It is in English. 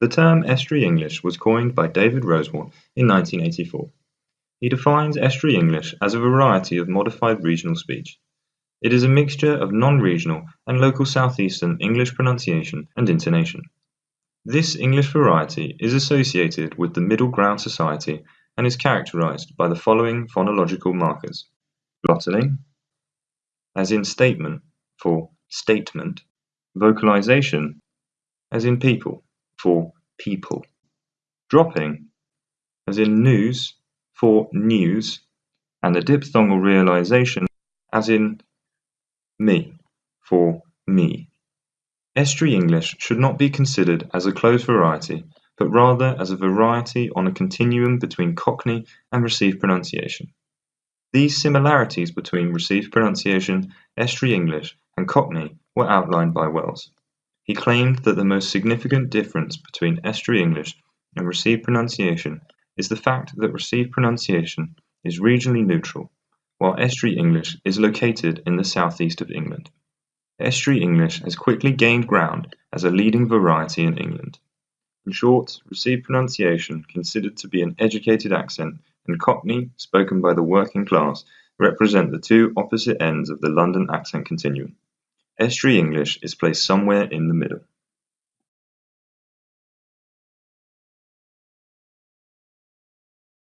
The term Estuary English was coined by David Rosewarne in 1984. He defines Estuary English as a variety of modified regional speech. It is a mixture of non-regional and local southeastern English pronunciation and intonation. This English variety is associated with the Middle Ground Society and is characterized by the following phonological markers: glottalling, as in statement for statement, vocalization, as in people for people, dropping, as in news for news, and a diphthongal realization, as in me for me. Estuary English should not be considered as a closed variety, but rather as a variety on a continuum between Cockney and received pronunciation. These similarities between received pronunciation, Estuary English, and Cockney were outlined by Wells. He claimed that the most significant difference between Estuary English and received pronunciation is the fact that received pronunciation is regionally neutral, while Estuary English is located in the southeast of England. Estuary English has quickly gained ground as a leading variety in England. In short, received pronunciation, considered to be an educated accent, and Cockney, spoken by the working class, represent the two opposite ends of the London accent continuum. Estuary English is placed somewhere in the middle.